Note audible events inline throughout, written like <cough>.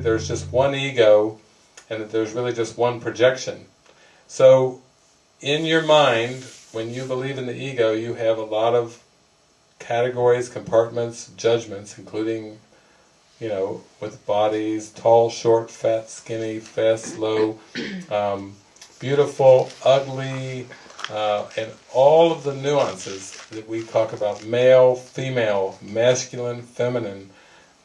that there's just one ego and that there's really just one projection. So in your mind, when you believe in the ego, you have a lot of categories, compartments, judgments, including, you know, with bodies, tall, short, fat, skinny, fast, slow, <clears throat> um, beautiful, ugly, uh, and all of the nuances that we talk about, male, female, masculine, feminine,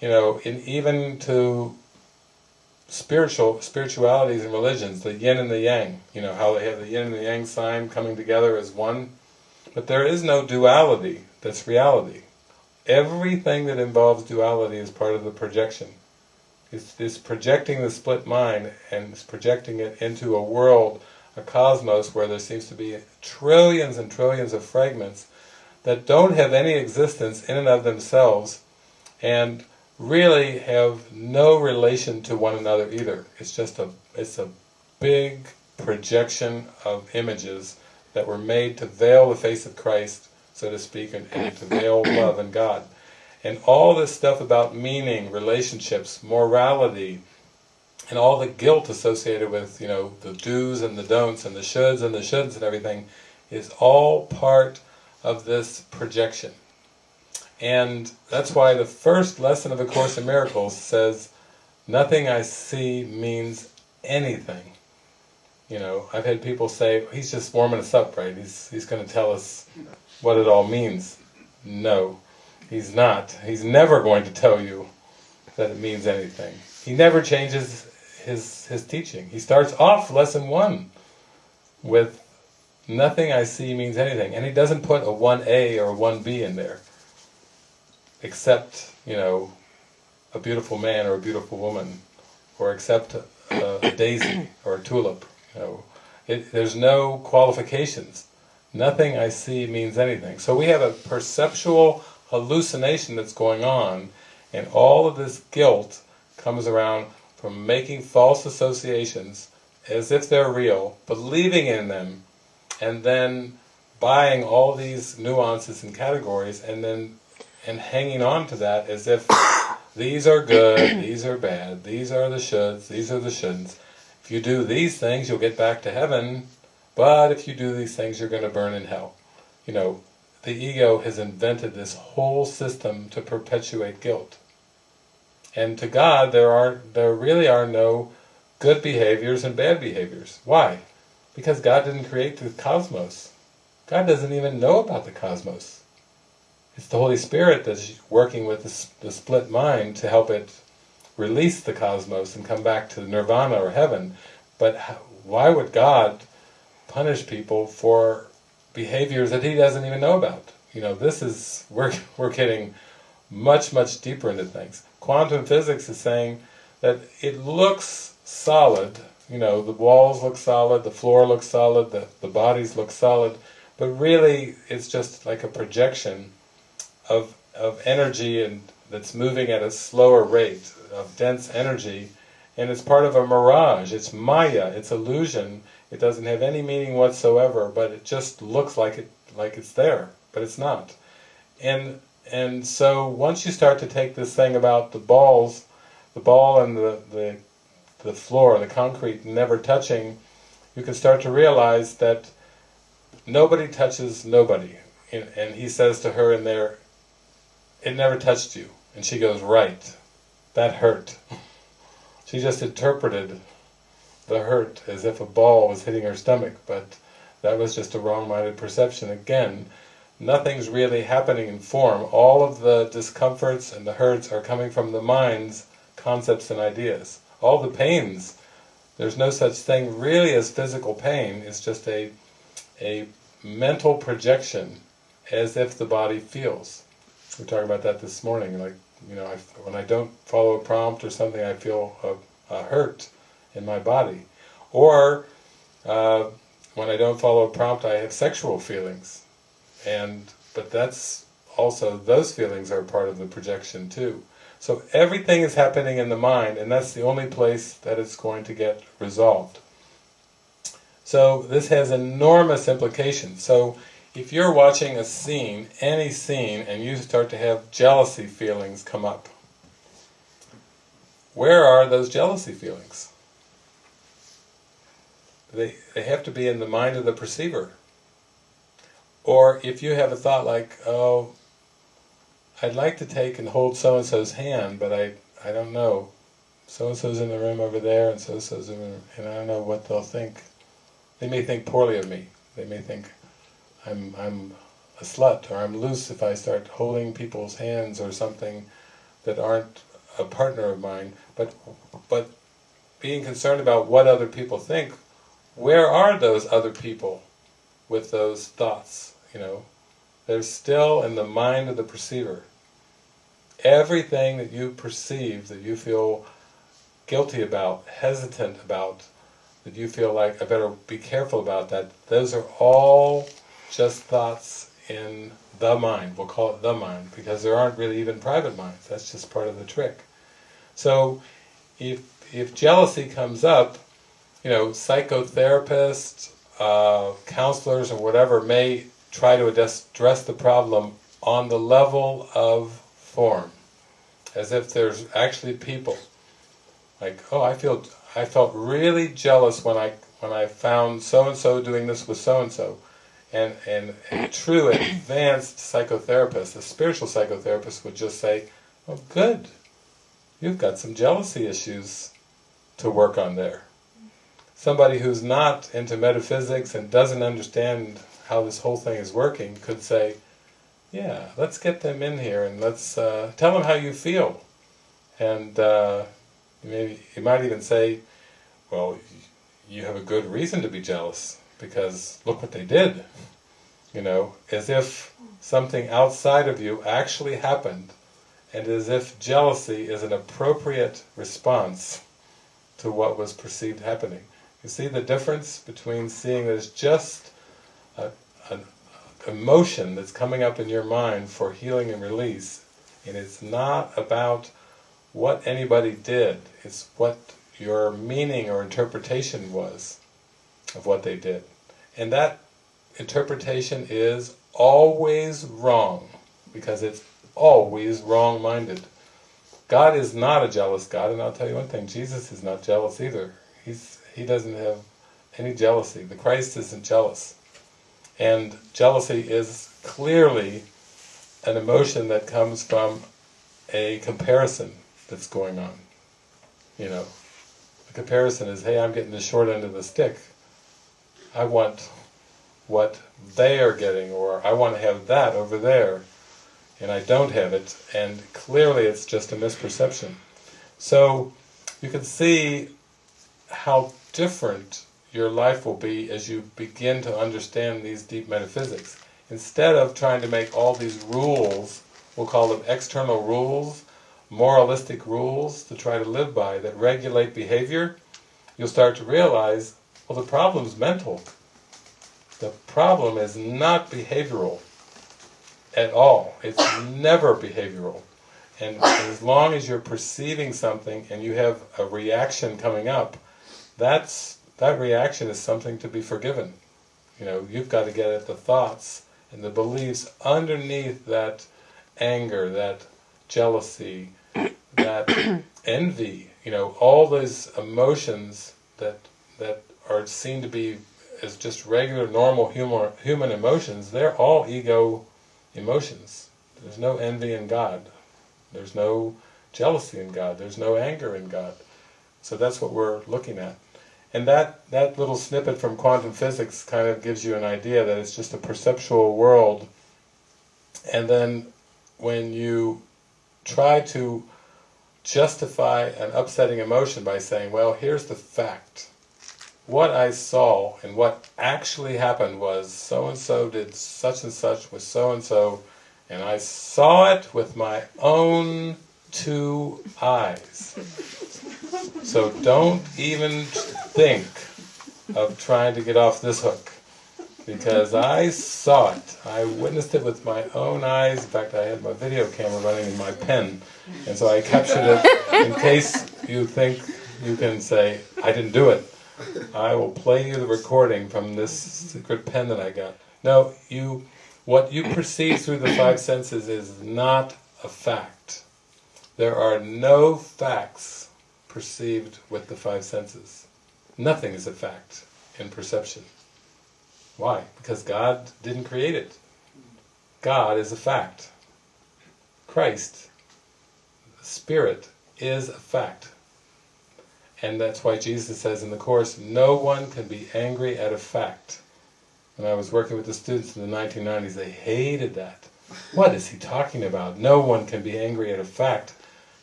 you know, and even to spiritual spiritualities and religions, the yin and the yang, you know, how they have the yin and the yang sign coming together as one, but there is no duality, that's reality. Everything that involves duality is part of the projection. It's, it's projecting the split mind and it's projecting it into a world, a cosmos where there seems to be trillions and trillions of fragments that don't have any existence in and of themselves and really have no relation to one another either. It's just a, it's a big projection of images that were made to veil the face of Christ, so to speak, and, and to veil <coughs> love and God. And all this stuff about meaning, relationships, morality, and all the guilt associated with, you know, the do's and the don'ts and the shoulds and the shouldn'ts and everything, is all part of this projection. And that's why the first lesson of A Course in Miracles says, nothing I see means anything. You know, I've had people say, he's just warming us up, right? He's, he's going to tell us what it all means. No, he's not. He's never going to tell you that it means anything. He never changes his, his teaching. He starts off lesson one with nothing I see means anything. And he doesn't put a 1A or a 1B in there accept, you know, a beautiful man or a beautiful woman, or accept a, a daisy <clears throat> or a tulip. You know, it, there's no qualifications. Nothing I see means anything. So we have a perceptual hallucination that's going on, and all of this guilt comes around from making false associations as if they're real, believing in them, and then buying all these nuances and categories, and then and hanging on to that as if <coughs> these are good, <coughs> these are bad, these are the shoulds, these are the shouldn'ts. If you do these things, you'll get back to heaven, but if you do these things, you're going to burn in hell. You know, the ego has invented this whole system to perpetuate guilt. And to God, there are there really are no good behaviors and bad behaviors. Why? Because God didn't create the cosmos. God doesn't even know about the cosmos. It's the Holy Spirit that's working with the, the split mind to help it release the cosmos and come back to nirvana or heaven. But why would God punish people for behaviors that He doesn't even know about? You know, this is, <laughs> we're, we're getting much, much deeper into things. Quantum physics is saying that it looks solid, you know, the walls look solid, the floor looks solid, the, the bodies look solid, but really it's just like a projection of, of energy and that's moving at a slower rate, of dense energy, and it's part of a mirage, it's maya, it's illusion, it doesn't have any meaning whatsoever, but it just looks like it like it's there, but it's not. And and so once you start to take this thing about the balls, the ball and the, the, the floor, the concrete never touching, you can start to realize that nobody touches nobody. And he says to her in there, it never touched you. And she goes, right, that hurt. <laughs> She just interpreted the hurt as if a ball was hitting her stomach, but that was just a wrong-minded perception. Again, nothing's really happening in form. All of the discomforts and the hurts are coming from the mind's concepts and ideas. All the pains, there's no such thing really as physical pain, it's just a, a mental projection as if the body feels. We were talking about that this morning, like, you know, I, when I don't follow a prompt or something, I feel a, a hurt in my body. Or, uh, when I don't follow a prompt, I have sexual feelings. And, but that's also, those feelings are part of the projection too. So everything is happening in the mind, and that's the only place that it's going to get resolved. So this has enormous implications. So if you're watching a scene, any scene, and you start to have jealousy feelings come up, where are those jealousy feelings? They, they have to be in the mind of the perceiver. Or if you have a thought like, oh, I'd like to take and hold so-and-so's hand, but I, I don't know. So-and-so's in the room over there, and so-and-so's in the room, and I don't know what they'll think. They may think poorly of me. They may think I'm, I'm a slut, or I'm loose if I start holding people's hands or something that aren't a partner of mine. But, but being concerned about what other people think, where are those other people with those thoughts, you know? They're still in the mind of the perceiver. Everything that you perceive, that you feel guilty about, hesitant about, that you feel like I better be careful about that, those are all just thoughts in the mind, we'll call it the mind, because there aren't really even private minds, that's just part of the trick. So, if, if jealousy comes up, you know, psychotherapists, uh, counselors or whatever may try to address, address the problem on the level of form, as if there's actually people. Like, oh, I feel, I felt really jealous when I when I found so and so doing this with so and so, and and a true advanced psychotherapist, a spiritual psychotherapist, would just say, "Oh, good, you've got some jealousy issues to work on there." Somebody who's not into metaphysics and doesn't understand how this whole thing is working could say, yeah, let's get them in here and let's uh, tell them how you feel. And uh, maybe you might even say, well, you have a good reason to be jealous because look what they did. You know, as if something outside of you actually happened and as if jealousy is an appropriate response to what was perceived happening. You see the difference between seeing it as just an emotion that's coming up in your mind for healing and release, and it's not about what anybody did, it's what your meaning or interpretation was of what they did. And that interpretation is always wrong, because it's always wrong-minded. God is not a jealous God, and I'll tell you one thing, Jesus is not jealous either. He's He doesn't have any jealousy. The Christ isn't jealous. And jealousy is clearly an emotion that comes from a comparison that's going on. You know, the comparison is, hey, I'm getting the short end of the stick. I want what they are getting, or I want to have that over there, and I don't have it, and clearly it's just a misperception. So, you can see how different your life will be as you begin to understand these deep metaphysics. Instead of trying to make all these rules, we'll call them external rules, moralistic rules to try to live by that regulate behavior, you'll start to realize, well the is mental. The problem is not behavioral at all. It's never behavioral. And as long as you're perceiving something and you have a reaction coming up, that's that reaction is something to be forgiven. You know, you've got to get at the thoughts and the beliefs underneath that anger, that jealousy, that <coughs> envy, you know, all those emotions that that are seen to be as just regular, normal human, human emotions, they're all ego emotions. There's no envy in God. There's no jealousy in God. There's no anger in God. So that's what we're looking at. And that, that little snippet from quantum physics kind of gives you an idea that it's just a perceptual world. And then when you try to justify an upsetting emotion by saying, well, here's the fact. What I saw and what actually happened was so-and-so did such and such with so-and-so, and I saw it with my own two eyes. So don't even think of trying to get off this hook. Because I saw it. I witnessed it with my own eyes. In fact, I had my video camera running in my pen. And so I captured it in case you think you can say, I didn't do it. I will play you the recording from this secret pen that I got. No, you, what you perceive through the five senses is not a fact. There are no facts perceived with the five senses. Nothing is a fact in perception. Why? Because God didn't create it. God is a fact. Christ, Spirit, is a fact. And that's why Jesus says in the Course, no one can be angry at a fact. When I was working with the students in the 1990s, they hated that. What is he talking about? No one can be angry at a fact.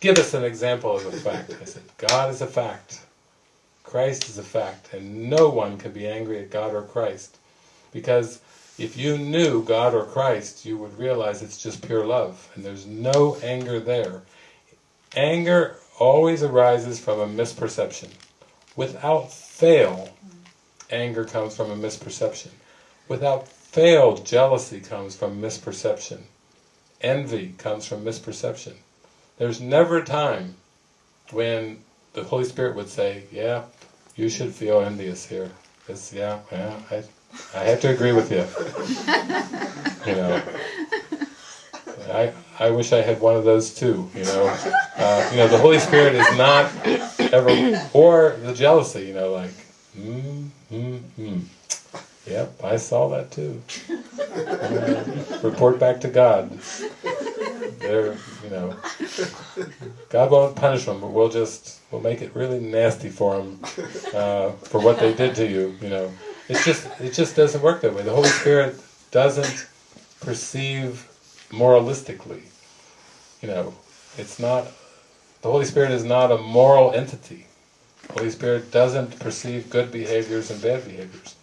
Give us an example of a fact. I said, God is a fact. Christ is a fact. And no one can be angry at God or Christ. Because if you knew God or Christ, you would realize it's just pure love. And there's no anger there. Anger always arises from a misperception. Without fail, anger comes from a misperception. Without fail, jealousy comes from misperception. Envy comes from misperception. There's never a time when the Holy Spirit would say, yeah, you should feel envious here. It's, yeah, yeah, I, I have to agree with you. <laughs> You know, I I wish I had one of those too. You know, uh, you know the Holy Spirit is not ever or the jealousy. You know, like hmm hmm hmm. Yep, I saw that too. Uh, <laughs> report back to God. They're, you know, God won't punish them, but we'll just we'll make it really nasty for them uh, for what they did to you. You know, it's just it just doesn't work that way. The Holy Spirit doesn't perceive moralistically. You know, it's not, the Holy Spirit is not a moral entity. The Holy Spirit doesn't perceive good behaviors and bad behaviors.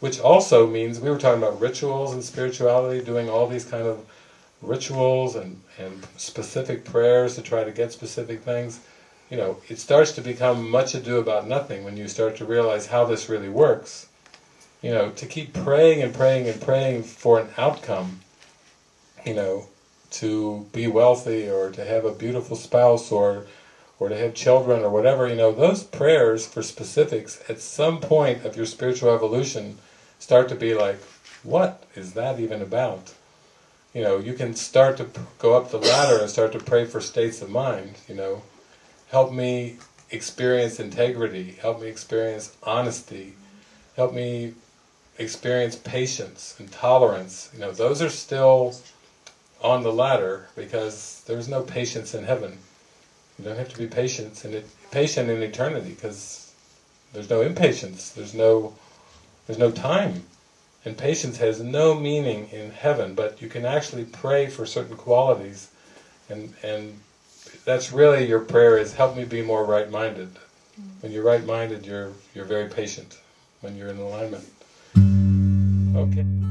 Which also means, we were talking about rituals and spirituality, doing all these kind of rituals and, and specific prayers to try to get specific things. You know, it starts to become much ado about nothing when you start to realize how this really works. You know, to keep praying and praying and praying for an outcome you know, to be wealthy or to have a beautiful spouse or or to have children or whatever, you know, those prayers for specifics at some point of your spiritual evolution start to be like, what is that even about? You know, you can start to go up the ladder and start to pray for states of mind, you know. Help me experience integrity, help me experience honesty, help me experience patience and tolerance. You know, those are still on the ladder because there's no patience in heaven. You don't have to be patient in it, patient in eternity because there's no impatience. There's no there's no time, and patience has no meaning in heaven. But you can actually pray for certain qualities, and and that's really your prayer is help me be more right-minded. When you're right-minded, you're you're very patient. When you're in alignment. Okay.